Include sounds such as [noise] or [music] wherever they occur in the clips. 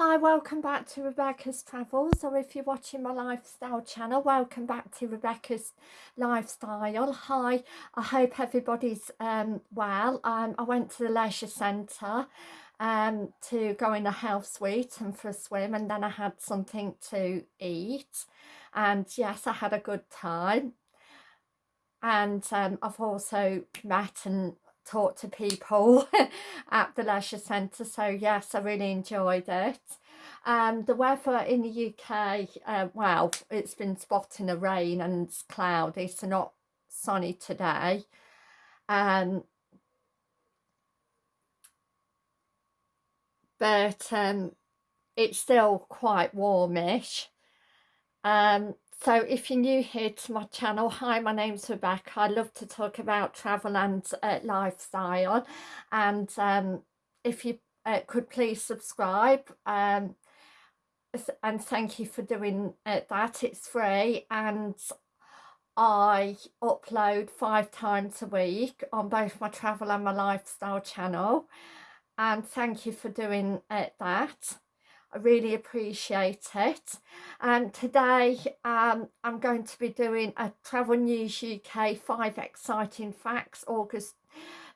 Hi, welcome back to Rebecca's Travels, or if you're watching my lifestyle channel, welcome back to Rebecca's Lifestyle. Hi, I hope everybody's um, well. Um, I went to the leisure centre um, to go in a health suite and for a swim, and then I had something to eat. And yes, I had a good time. And um, I've also met and talk to people [laughs] at the leisure centre so yes I really enjoyed it. Um, the weather in the UK uh, well it's been spotting a rain and cloudy so not sunny today. Um, but um, it's still quite warmish. Um, so if you're new here to my channel, hi, my name's Rebecca. I love to talk about travel and uh, lifestyle. And um, if you uh, could please subscribe. Um, and thank you for doing uh, that. It's free and I upload five times a week on both my travel and my lifestyle channel. And thank you for doing uh, that. I really appreciate it. And today um, I'm going to be doing a Travel News UK 5 Exciting Facts August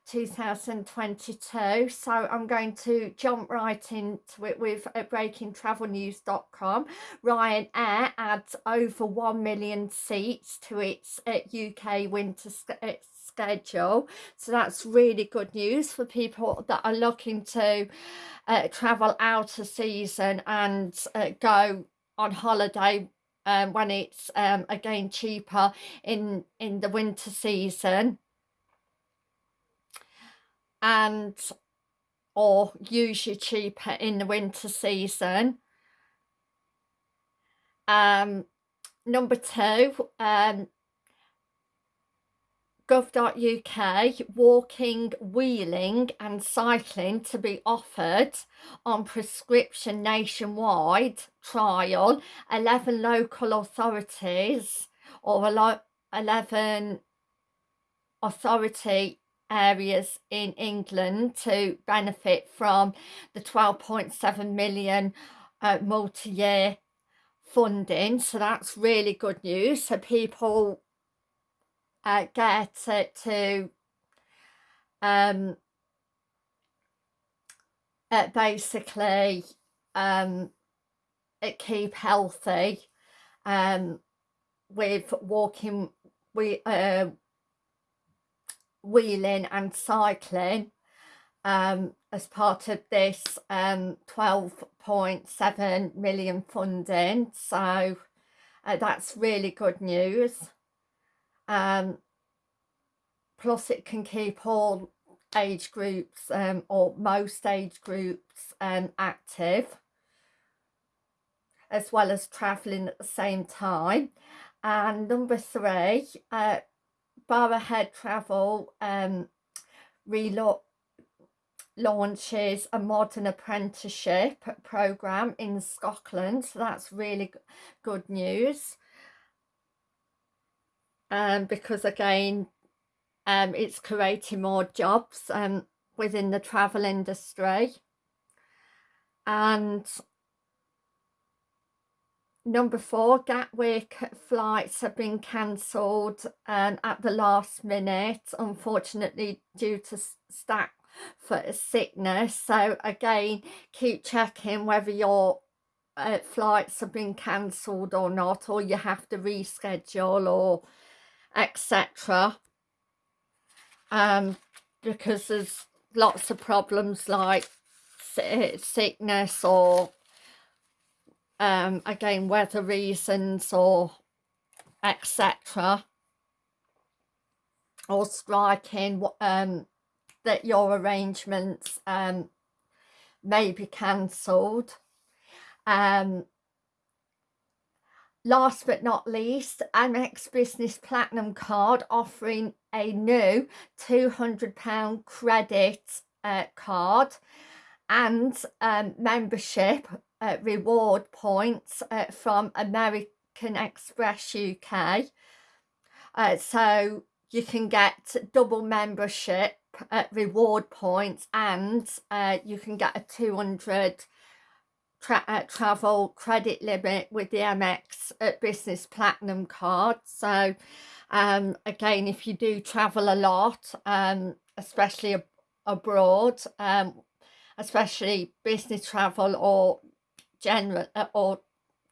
2022 so I'm going to jump right into it with breakingtravelnews.com Ryanair adds over 1 million seats to its uh, UK winter schedule so that's really good news for people that are looking to uh, travel out of season and uh, go on holiday um, when it's um, again cheaper in in the winter season. And or usually cheaper in the winter season. Um number two um gov.uk walking, wheeling and cycling to be offered on prescription nationwide trial. 11 local authorities or 11 authority areas in England to benefit from the 12.7 million uh, multi-year funding so that's really good news so people uh, get it to um, uh, basically um, keep healthy um, with walking we uh, wheeling and cycling um, as part of this um, 12.7 million funding. So uh, that's really good news um, plus it can keep all age groups um, or most age groups um, active as well as travelling at the same time. And number three uh, Barrhead Travel um, launches a modern apprenticeship program in Scotland. So that's really good news um, because again um, it's creating more jobs um, within the travel industry. And number four Gatwick flights have been cancelled um, at the last minute unfortunately due to staff for sickness. So again keep checking whether your uh, flights have been cancelled or not or you have to reschedule or etc um because there's lots of problems like sickness or um again weather reasons or etc or striking um that your arrangements um may be cancelled. Um Last but not least, Amex Business Platinum card offering a new £200 credit uh, card and um, membership uh, reward points uh, from American Express UK. Uh, so you can get double membership uh, reward points and uh, you can get a 200 tra uh, travel credit limit with the Amex at Business Platinum card. So um, again, if you do travel a lot, um, especially ab abroad, um, especially business travel or general uh, or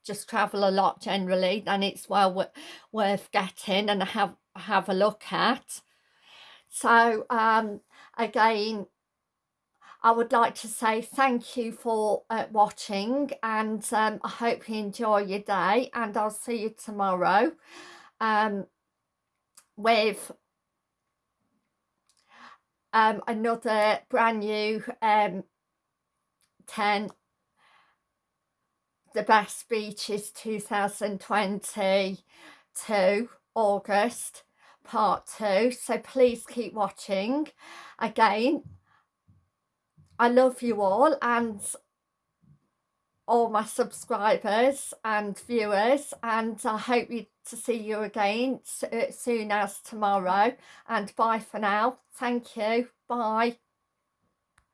just travel a lot generally, then it's well worth getting and have have a look at. So um, again, I would like to say thank you for uh, watching and um, I hope you enjoy your day and I'll see you tomorrow um, with um, another brand new um, 10 the best beaches 2022 August part two. So please keep watching. Again I love you all and all my subscribers and viewers and I hope you, to see you again uh, soon as tomorrow. And bye for now. Thank you. Bye